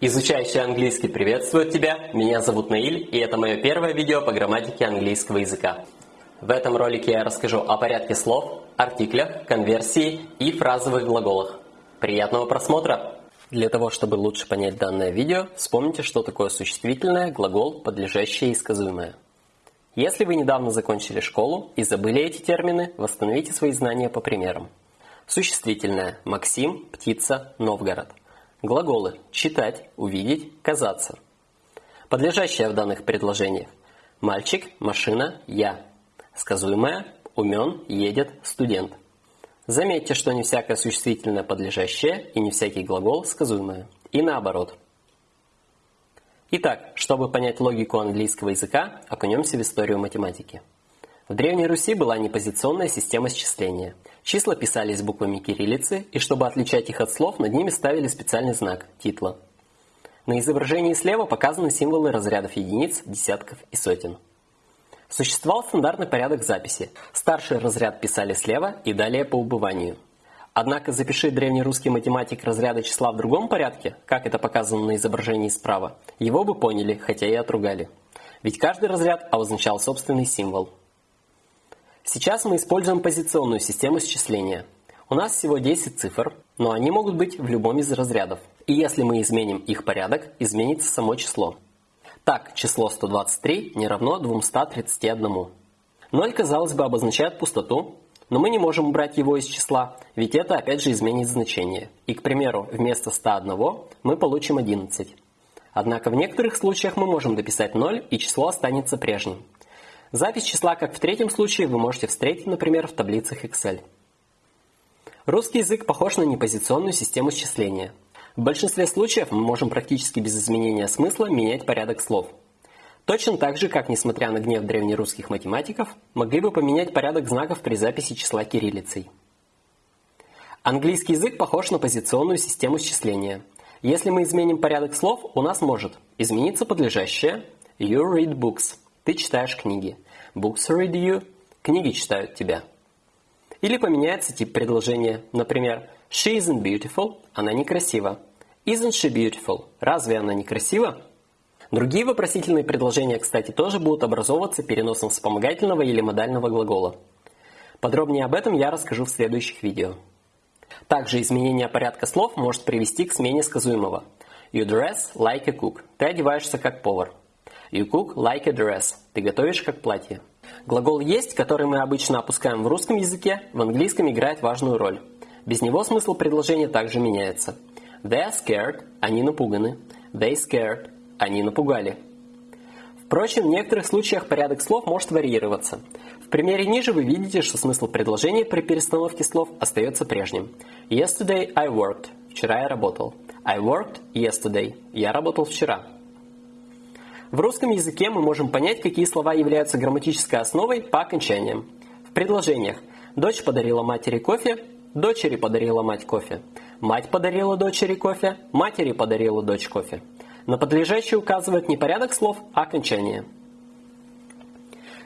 Изучающий английский приветствует тебя, меня зовут Наиль, и это мое первое видео по грамматике английского языка. В этом ролике я расскажу о порядке слов, артиклях, конверсии и фразовых глаголах. Приятного просмотра! Для того, чтобы лучше понять данное видео, вспомните, что такое существительное, глагол, подлежащее и сказуемое. Если вы недавно закончили школу и забыли эти термины, восстановите свои знания по примерам. Существительное – Максим, птица, Новгород. Глаголы – читать, увидеть, казаться. Подлежащее в данных предложениях – мальчик, машина, я. Сказуемое – умен, едет, студент. Заметьте, что не всякое существительное подлежащее и не всякий глагол сказуемое. И наоборот. Итак, чтобы понять логику английского языка, окунемся в историю математики. В Древней Руси была непозиционная система счисления. Числа писались буквами кириллицы, и чтобы отличать их от слов, над ними ставили специальный знак – титла. На изображении слева показаны символы разрядов единиц, десятков и сотен. Существовал стандартный порядок записи. Старший разряд писали слева и далее по убыванию. Однако запиши древнерусский математик разряда числа в другом порядке, как это показано на изображении справа, его бы поняли, хотя и отругали. Ведь каждый разряд обозначал собственный символ. Сейчас мы используем позиционную систему счисления. У нас всего 10 цифр, но они могут быть в любом из разрядов. И если мы изменим их порядок, изменится само число. Так, число 123 не равно 231. 0, казалось бы, обозначает пустоту, но мы не можем убрать его из числа, ведь это опять же изменит значение. И, к примеру, вместо 101 мы получим 11. Однако в некоторых случаях мы можем дописать 0, и число останется прежним. Запись числа, как в третьем случае, вы можете встретить, например, в таблицах Excel. Русский язык похож на непозиционную систему счисления. В большинстве случаев мы можем практически без изменения смысла менять порядок слов. Точно так же, как, несмотря на гнев древнерусских математиков, могли бы поменять порядок знаков при записи числа кириллицей. Английский язык похож на позиционную систему счисления. Если мы изменим порядок слов, у нас может измениться подлежащее you read books – ты читаешь книги. Books read you. Книги читают тебя. Или поменяется тип предложения. Например, She isn't beautiful. Она некрасива. Isn't she beautiful? Разве она некрасива? Другие вопросительные предложения, кстати, тоже будут образовываться переносом вспомогательного или модального глагола. Подробнее об этом я расскажу в следующих видео. Также изменение порядка слов может привести к смене сказуемого. You dress like a cook. Ты одеваешься как повар. You cook like a dress. Ты готовишь как платье. Глагол «есть», который мы обычно опускаем в русском языке, в английском играет важную роль. Без него смысл предложения также меняется. They are scared. Они напуганы. They scared. Они напугали. Впрочем, в некоторых случаях порядок слов может варьироваться. В примере ниже вы видите, что смысл предложения при перестановке слов остается прежним. Yesterday I worked. Вчера я работал. I worked yesterday. Я работал вчера. В русском языке мы можем понять, какие слова являются грамматической основой по окончаниям. В предложениях «Дочь подарила матери кофе», «Дочери подарила мать кофе», «Мать подарила дочери кофе», «Матери подарила дочь кофе». На подлежащее указывает не порядок слов, а окончание.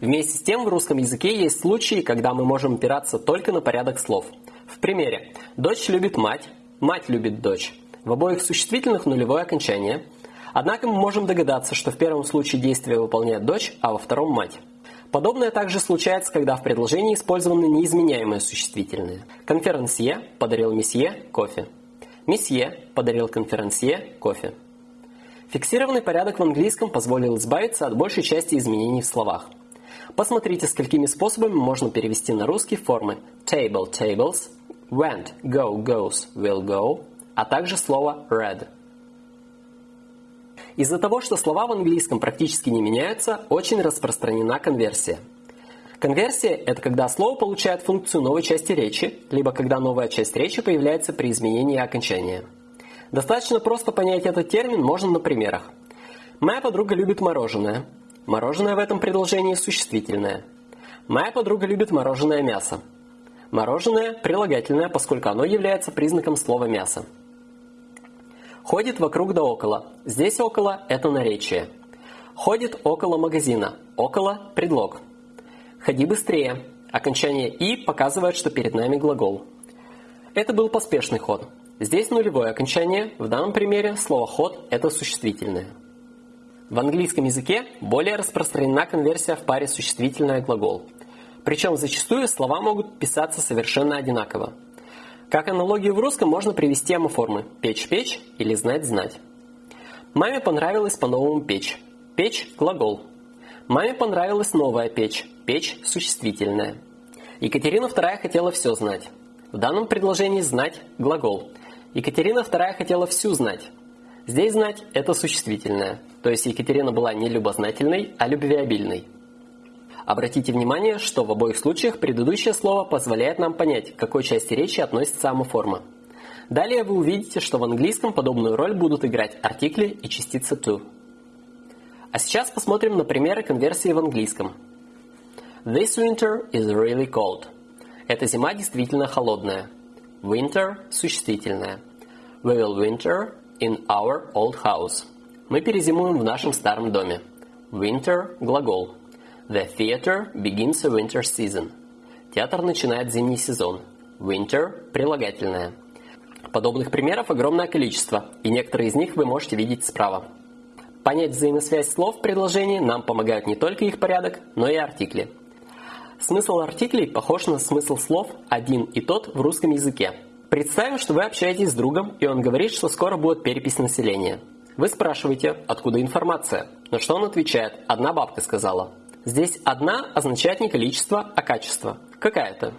Вместе с тем в русском языке есть случаи, когда мы можем опираться только на порядок слов. В примере «Дочь любит мать», «Мать любит дочь». В обоих существительных нулевое окончание – Однако мы можем догадаться, что в первом случае действие выполняет дочь, а во втором – мать. Подобное также случается, когда в предложении использованы неизменяемые существительные. Конферансье подарил месье кофе. Месье подарил конферансье кофе. Фиксированный порядок в английском позволил избавиться от большей части изменений в словах. Посмотрите, сколькими способами можно перевести на русский формы table – tables, went – go – goes – will go, а также слово read – из-за того, что слова в английском практически не меняются, очень распространена конверсия. Конверсия – это когда слово получает функцию новой части речи, либо когда новая часть речи появляется при изменении окончания. Достаточно просто понять этот термин можно на примерах. Моя подруга любит мороженое. Мороженое в этом предложении существительное. Моя подруга любит мороженое мясо. Мороженое – прилагательное, поскольку оно является признаком слова «мясо». Ходит вокруг да около. Здесь около – это наречие. Ходит около магазина. Около – предлог. Ходи быстрее. Окончание «и» показывает, что перед нами глагол. Это был поспешный ход. Здесь нулевое окончание, в данном примере слово ход – это существительное. В английском языке более распространена конверсия в паре существительное-глагол. Причем зачастую слова могут писаться совершенно одинаково. Как аналогию в русском можно привести амоформы «печь-печь» или «знать-знать». Маме понравилось по-новому печь. Печь – глагол. Маме понравилась новая печь. Печь – существительное. Екатерина II хотела все знать. В данном предложении «знать» – глагол. Екатерина II хотела всю знать. Здесь знать – это существительное, то есть Екатерина была не любознательной, а любвеобильной. Обратите внимание, что в обоих случаях предыдущее слово позволяет нам понять, к какой части речи относится амоформа. Далее вы увидите, что в английском подобную роль будут играть артикли и частица to. А сейчас посмотрим на примеры конверсии в английском. This winter is really cold. Эта зима действительно холодная. Winter – существительное. We will winter in our old house. Мы перезимуем в нашем старом доме. Winter – глагол. The theater begins a winter season. Театр начинает зимний сезон. Winter – прилагательное. Подобных примеров огромное количество, и некоторые из них вы можете видеть справа. Понять взаимосвязь слов в предложении нам помогают не только их порядок, но и артикли – Смысл артиклей похож на смысл слов «один и тот» в русском языке. Представим, что вы общаетесь с другом, и он говорит, что скоро будет перепись населения. Вы спрашиваете, откуда информация, на что он отвечает «одна бабка сказала». Здесь «одна» означает не количество, а качество. Какая-то.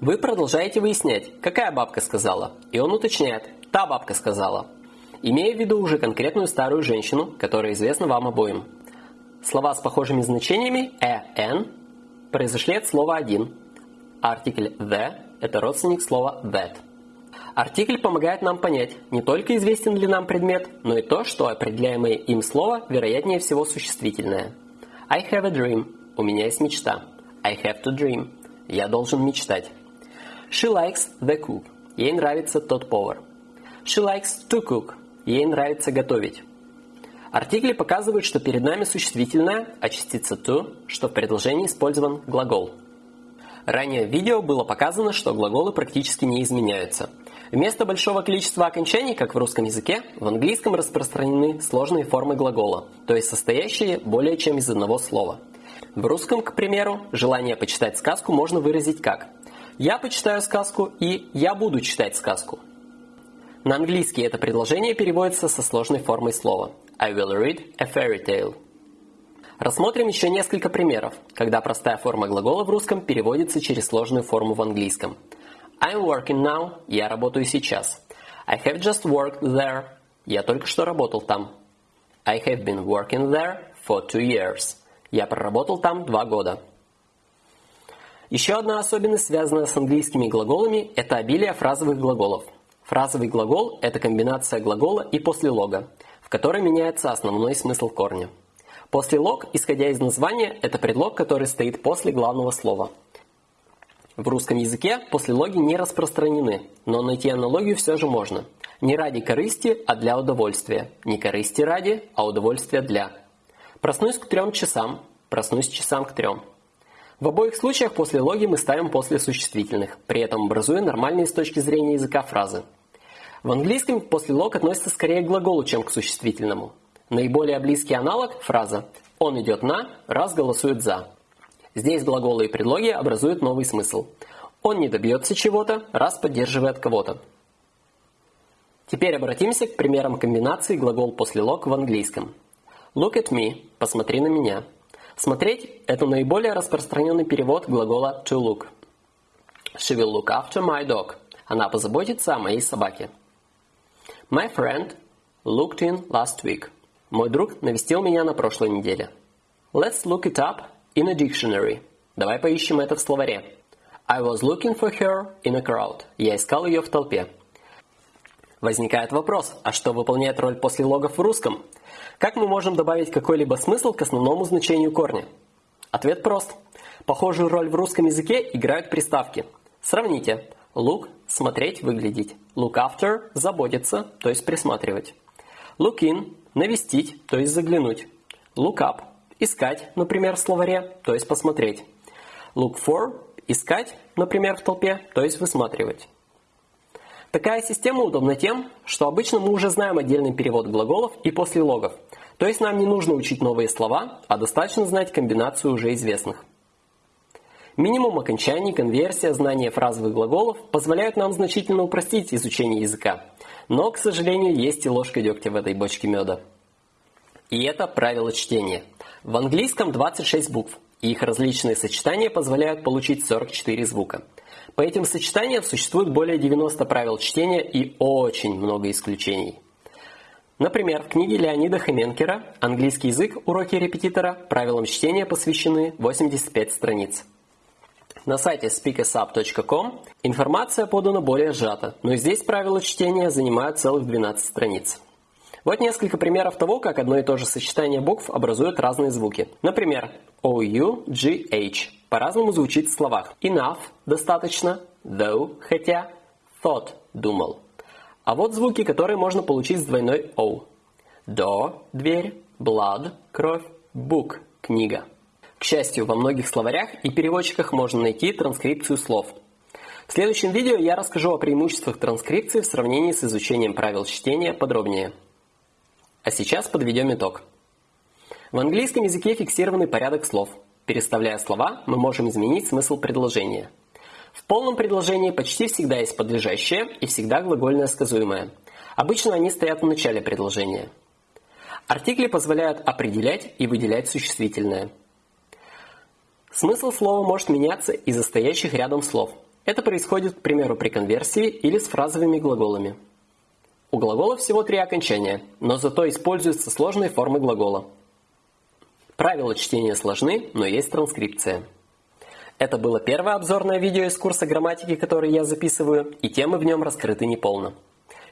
Вы продолжаете выяснять, какая бабка сказала, и он уточняет «та бабка сказала», имея в виду уже конкретную старую женщину, которая известна вам обоим. Слова с похожими значениями «э», «н» произошли от слова «один». Артикль «the» – это родственник слова «that». Артикль помогает нам понять, не только известен ли нам предмет, но и то, что определяемое им слово вероятнее всего существительное. I have a dream. У меня есть мечта. I have to dream. Я должен мечтать. She likes the cook. Ей нравится тот повар. She likes to cook. Ей нравится готовить. Артикли показывают, что перед нами существительное, а частица to, что в предложении использован глагол. Ранее в видео было показано, что глаголы практически не изменяются. Вместо большого количества окончаний, как в русском языке, в английском распространены сложные формы глагола, то есть состоящие более чем из одного слова. В русском, к примеру, желание почитать сказку можно выразить как «Я почитаю сказку» и «Я буду читать сказку». На английский это предложение переводится со сложной формой слова I will read a fairy tale. Рассмотрим еще несколько примеров, когда простая форма глагола в русском переводится через сложную форму в английском. I'm working now. Я работаю сейчас. I have just worked there. Я только что работал там. I have been working there for two years. Я проработал там два года. Еще одна особенность, связанная с английскими глаголами, это обилие фразовых глаголов. Фразовый глагол – это комбинация глагола и послелога которой меняется основной смысл корня. Послелог, исходя из названия, это предлог, который стоит после главного слова. В русском языке послелоги не распространены, но найти аналогию все же можно. Не ради корысти, а для удовольствия. Не корысти ради, а удовольствия для. Проснусь к трем часам, проснусь часам к трем. В обоих случаях послелоги мы ставим после существительных, при этом образуя нормальные с точки зрения языка фразы. В английском после лог относится скорее к глаголу, чем к существительному. Наиболее близкий аналог – фраза «он идет на», раз голосует «за». Здесь глаголы и предлоги образуют новый смысл. Он не добьется чего-то, раз поддерживает кого-то. Теперь обратимся к примерам комбинации глагол после лог в английском. Look at me – посмотри на меня. Смотреть – это наиболее распространенный перевод глагола to look. She will look after my dog. Она позаботится о моей собаке. My friend looked in last week. Мой друг навестил меня на прошлой неделе. Let's look it up in a dictionary. Давай поищем это в словаре. I was looking for her in a crowd. Я искал ее в толпе. Возникает вопрос, а что выполняет роль после логов в русском? Как мы можем добавить какой-либо смысл к основному значению корня? Ответ прост. Похожую роль в русском языке играют приставки. Сравните. Look – смотреть, выглядеть. Look after – заботиться, то есть присматривать. Look in – навестить, то есть заглянуть. Look up – искать, например, в словаре, то есть посмотреть. Look for – искать, например, в толпе, то есть высматривать. Такая система удобна тем, что обычно мы уже знаем отдельный перевод глаголов и послелогов, то есть нам не нужно учить новые слова, а достаточно знать комбинацию уже известных. Минимум окончаний, конверсия, знание фразовых глаголов позволяют нам значительно упростить изучение языка. Но, к сожалению, есть и ложка дегтя в этой бочке меда. И это правило чтения. В английском 26 букв, и их различные сочетания позволяют получить 44 звука. По этим сочетаниям существует более 90 правил чтения и очень много исключений. Например, в книге Леонида Хоменкера «Английский язык. Уроки репетитора» правилам чтения посвящены 85 страниц. На сайте speakersub.com информация подана более сжата, но здесь правила чтения занимают целых 12 страниц. Вот несколько примеров того, как одно и то же сочетание букв образует разные звуки. Например, OU, GH по-разному звучит в словах. Enough – достаточно, though – хотя, thought – думал. А вот звуки, которые можно получить с двойной O. Door – дверь, blood – кровь, book – книга. К счастью, во многих словарях и переводчиках можно найти транскрипцию слов. В следующем видео я расскажу о преимуществах транскрипции в сравнении с изучением правил чтения подробнее. А сейчас подведем итог. В английском языке фиксированный порядок слов. Переставляя слова, мы можем изменить смысл предложения. В полном предложении почти всегда есть подлежащее и всегда глагольное сказуемое. Обычно они стоят в начале предложения. Артикли позволяют определять и выделять существительное – Смысл слова может меняться из-за стоящих рядом слов. Это происходит, к примеру, при конверсии или с фразовыми глаголами. У глагола всего три окончания, но зато используются сложные формы глагола. Правила чтения сложны, но есть транскрипция. Это было первое обзорное видео из курса грамматики, который я записываю, и темы в нем раскрыты неполно.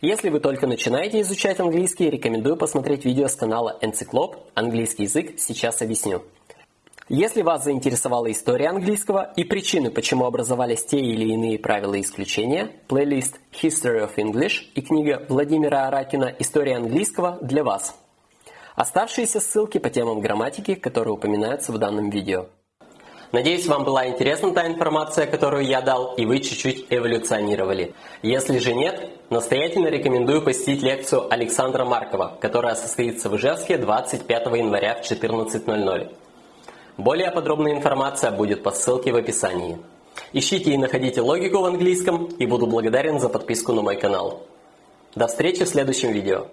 Если вы только начинаете изучать английский, рекомендую посмотреть видео с канала Encyclop «Английский язык. Сейчас объясню». Если вас заинтересовала история английского и причины, почему образовались те или иные правила и исключения, плейлист History of English и книга Владимира Аракина «История английского» для вас. Оставшиеся ссылки по темам грамматики, которые упоминаются в данном видео. Надеюсь, вам была интересна та информация, которую я дал, и вы чуть-чуть эволюционировали. Если же нет, настоятельно рекомендую посетить лекцию Александра Маркова, которая состоится в Ижевске 25 января в 14.00. Более подробная информация будет по ссылке в описании. Ищите и находите логику в английском и буду благодарен за подписку на мой канал. До встречи в следующем видео.